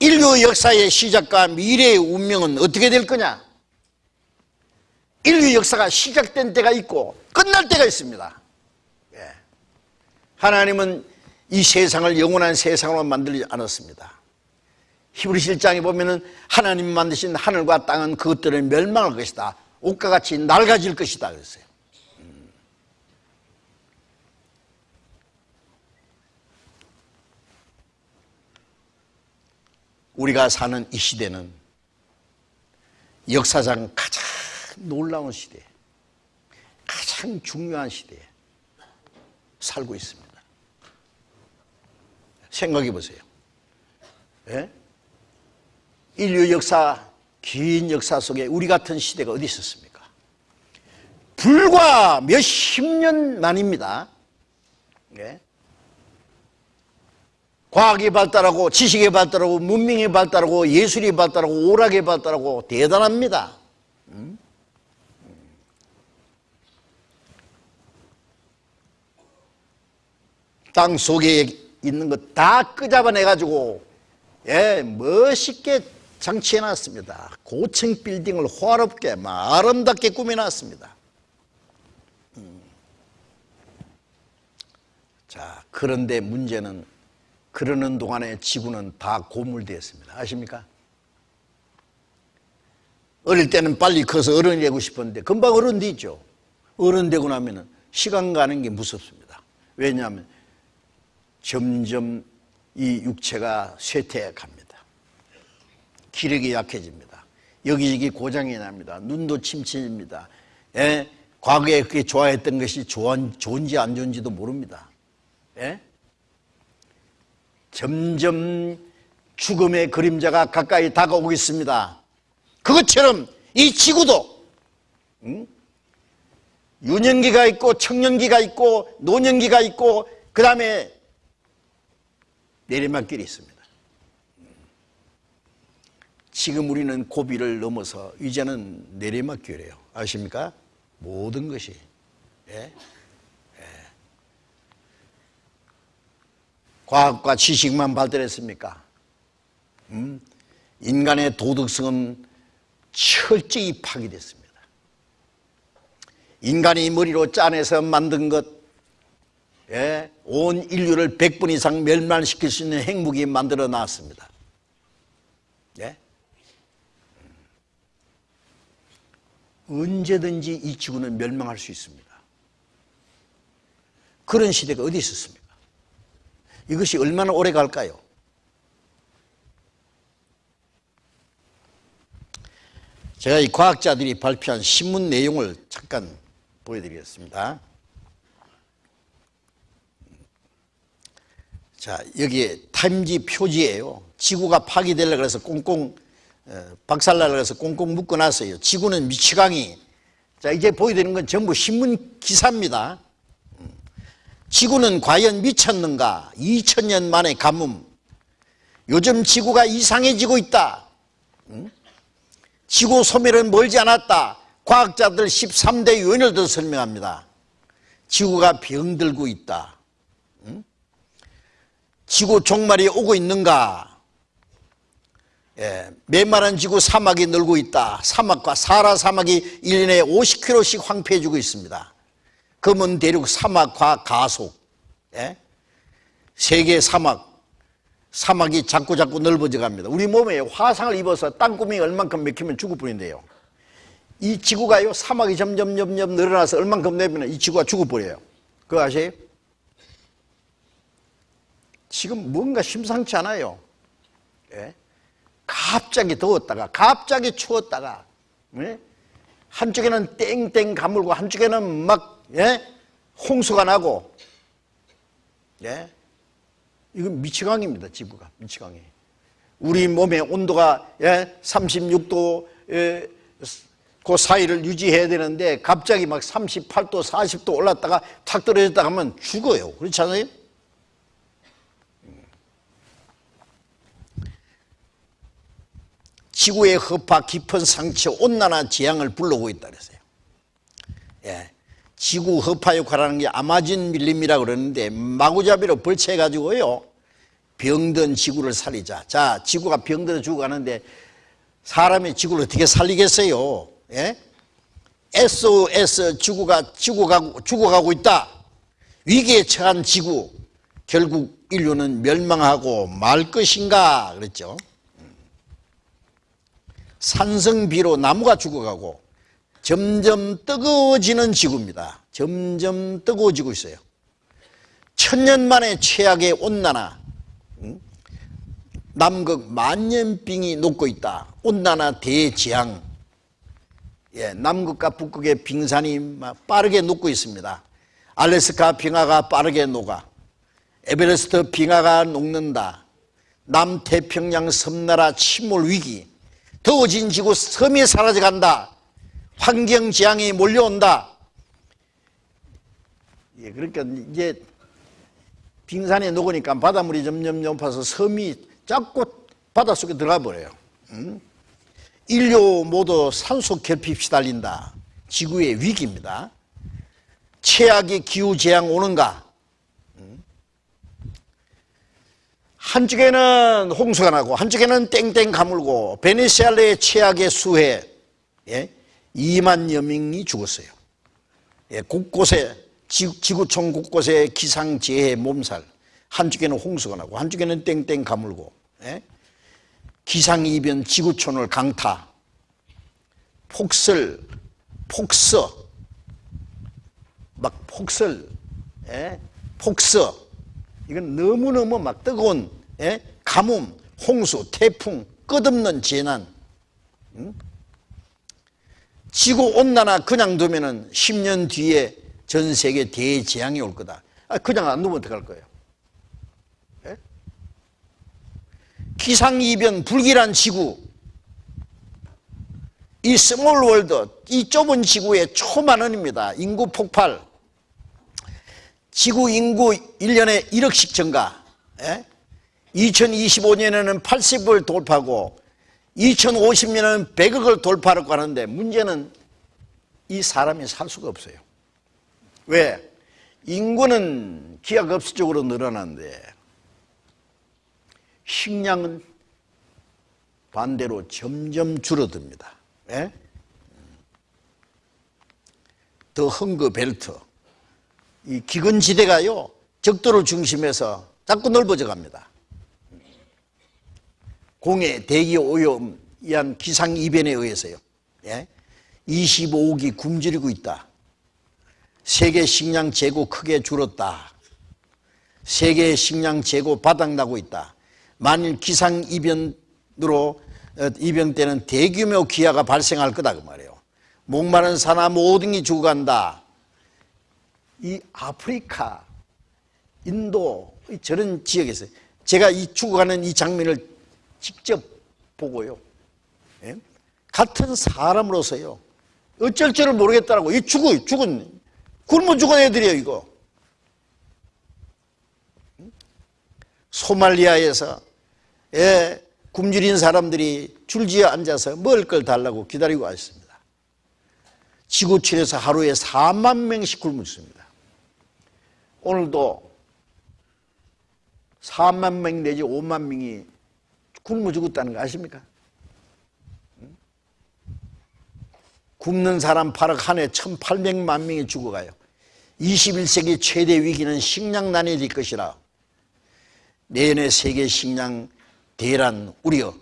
인류 역사의 시작과 미래의 운명은 어떻게 될 거냐? 인류 역사가 시작된 때가 있고 끝날 때가 있습니다. 예. 하나님은 이 세상을 영원한 세상으로 만들지 않았습니다. 히브리 1장에 보면은 하나님 만드신 하늘과 땅은 그것들을 멸망할 것이다. 옷과 같이 낡아질 것이다 그랬어요. 우리가 사는 이 시대는 역사상 가장 놀라운 시대, 가장 중요한 시대에 살고 있습니다. 생각해 보세요. 예? 인류 역사, 긴 역사 속에 우리 같은 시대가 어디 있었습니까? 불과 몇십 년 만입니다. 예? 과학이 발달하고 지식이 발달하고 문명이 발달하고 예술이 발달하고 오락이 발달하고 대단합니다. 음? 땅 속에 있는 거 다 끄잡아내가지고 예, 멋있게 장치해놨습니다. 고층 빌딩을 호화롭게 아름답게 꾸며놨습니다. 음. 자, 그런데 문제는 그러는 동안에 지구는 다 고물되었습니다. 아십니까? 어릴 때는 빨리 커서 어른이 되고 싶었는데 금방 어른 되죠. 어른 되고 나면 시간 가는 게 무섭습니다. 왜냐하면 점점 이 육체가 쇠퇴해갑니다. 기력이 약해집니다. 여기저기 고장이 납니다. 눈도 침침입니다. 예? 과거에 그게 좋아했던 것이 좋은지 안 좋은지도 모릅니다. 예? 점점 죽음의 그림자가 가까이 다가오고 있습니다. 그것처럼 이 지구도 응? 유년기가 있고 청년기가 있고 노년기가 있고 그 다음에 내리막길이 있습니다. 지금 우리는 고비를 넘어서 이제는 내리막길이에요. 아십니까? 모든 것이. 예? 과학과 지식만 발달했습니까? 음? 인간의 도덕성은 철저히 파괴됐습니다. 인간이 머리로 짜내서 만든 것, 예? 온 인류를 100분 이상 멸망시킬 수 있는 행복이 만들어 놨습니다. 예? 언제든지 이 지구는 멸망할 수 있습니다. 그런 시대가 어디 있었습니까? 이것이 얼마나 오래 갈까요? 제가 이 과학자들이 발표한 신문 내용을 잠깐 보여드리겠습니다. 자, 여기에 타임지 표지예요. 지구가 파괴되려 그래서 꽁꽁 어, 박살나려 그래서 꽁꽁 묶어놨어요. 지구는 미치광이. 자, 이제 보여드리는 건 전부 신문 기사입니다. 음. 지구는 과연 미쳤는가? 2000년 만의 가뭄. 요즘 지구가 이상해지고 있다. 음? 지구 소멸은 멀지 않았다. 과학자들 13대 유언을 설명합니다. 지구가 병들고 있다. 지구 종말이 오고 있는가? 예, 메마른 지구 사막이 늘고 있다. 사막과 사라 사막이 1년에 50km씩 황폐해지고 있습니다. 검은 대륙 사막과 가속. 예? 세계 사막, 사막이 자꾸 자꾸 넓어져 갑니다. 우리 몸에 화상을 입어서 땅구멍이 얼만큼 맥히면 죽을 뿐인데요. 이 지구가요, 사막이 점점 점점 늘어나서 얼만큼 내면 이 지구가 죽어버려요. 그거 아세요? 지금 뭔가 심상치 않아요. 예? 갑자기 더웠다가 갑자기 추웠다가 예? 한쪽에는 땡땡 가물고 한쪽에는 막 예? 홍수가 나고 예? 이건 미치광입니다. 지구가 미치광이. 우리 몸의 온도가 예? 36도 예? 그 사이를 유지해야 되는데 갑자기 막 38도 40도 올랐다가 탁 떨어졌다 하면 죽어요. 그렇지 않아요? 지구의 허파 깊은 상처, 온난화 재앙을 불러오고 있다 그랬어요. 예. 지구 허파 역할하는 게 아마존 밀림이라고 그러는데 마구잡이로 벌채가지고요. 병든 지구를 살리자. 자, 지구가 병들어 죽어가는데 사람이 지구를 어떻게 살리겠어요? 예? SOS 지구가 죽어가고, 죽어가고 있다. 위기에 처한 지구. 결국 인류는 멸망하고 말 것인가 그랬죠. 산성비로 나무가 죽어가고 점점 뜨거워지는 지구입니다. 점점 뜨거워지고 있어요. 천년 만에 최악의 온난화, 남극 만년빙이 녹고 있다. 온난화 대지향. 예, 남극과 북극의 빙산이 빠르게 녹고 있습니다. 알래스카 빙하가 빠르게 녹아. 에베레스트 빙하가 녹는다. 남태평양 섬나라 침몰 위기. 더워진 지구 섬이 사라져간다. 환경지향이 몰려온다. 예, 그러니까 이제 빙산이 녹으니까 바닷물이 점점 높아서 섬이 자꾸 바닷속에 들어가 버려요. 음? 인류 모두 산소 결핍 시달린다. 지구의 위기입니다. 최악의 기후재앙 오는가? 음? 한쪽에는 홍수가 나고 한쪽에는 땡땡 가물고 베네수엘라의 최악의 수해 예? 2만여 명이 죽었어요. 예, 곳곳에 지구, 촌 곳곳에 기상재해 몸살 한쪽에는 홍수가 나고 한쪽에는 땡땡 가물고 예? 기상이변 지구촌을 강타 폭설 폭서 막 폭설 예? 폭서 이건 너무너무 막 뜨거운 예? 가뭄 홍수 태풍 끝없는 재난 응? 지구 온난화 그냥 두면 은 10년 뒤에 전 세계 대재앙이 올 거다. 아, 그냥 안 두면 어떡할 거예요? 예? 기상이변 불길한 지구 이 small world 이 좁은 지구의 초만원입니다. 인구 폭발 지구 인구 1년에 1억씩 증가 예? 2025년에는 80을 돌파하고 2050년은 100억을 돌파하려고 하는데 문제는 이 사람이 살 수가 없어요. 왜? 인구는 기하급수적으로 늘어나는데 식량은 반대로 점점 줄어듭니다. 예? 더 헝거 벨트 이 기근지대가요 적도를 중심해서 자꾸 넓어져 갑니다. 공해, 대기 오염, 이한 기상 이변에 의해서요. 예? 25억이 굶주리고 있다. 세계 식량 재고 크게 줄었다. 세계 식량 재고 바닥나고 있다. 만일 기상 이변으로 어, 이변 때는 대규모 기아가 발생할 거다 그 말이에요. 목마른 사나 모든 게 죽어간다. 이 아프리카, 인도 저런 지역에서 제가 이 죽어가는 이 장면을 직접 보고요. 예? 같은 사람으로서요. 어쩔 줄을 모르겠다라고. 이 죽어, 죽은, 굶어 죽은 애들이에요, 이거. 소말리아에서, 예, 굶주린 사람들이 줄지어 앉아서 먹을 걸 달라고 기다리고 있습니다. 지구촌에서 하루에 4만 명씩 굶어 죽습니다. 오늘도 4만 명 내지 5만 명이 굶어 죽었다는 거 아십니까? 굶는 사람 8억 한 해 1,800만 명이 죽어가요. 21세기 최대 위기는 식량난이 될 것이라 내년의 세계 식량 대란 우려